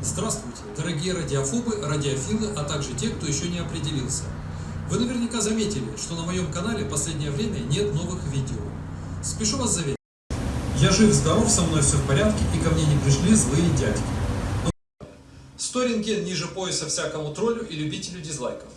Здравствуйте, дорогие радиофобы, радиофилы, а также те, кто еще не определился. Вы наверняка заметили, что на моем канале в последнее время нет новых видео. Спешу вас заверить. Я жив-здоров, со мной все в порядке, и ко мне не пришли злые дядьки. Ну, 100 рентген ниже пояса всякому троллю и любителю дизлайков.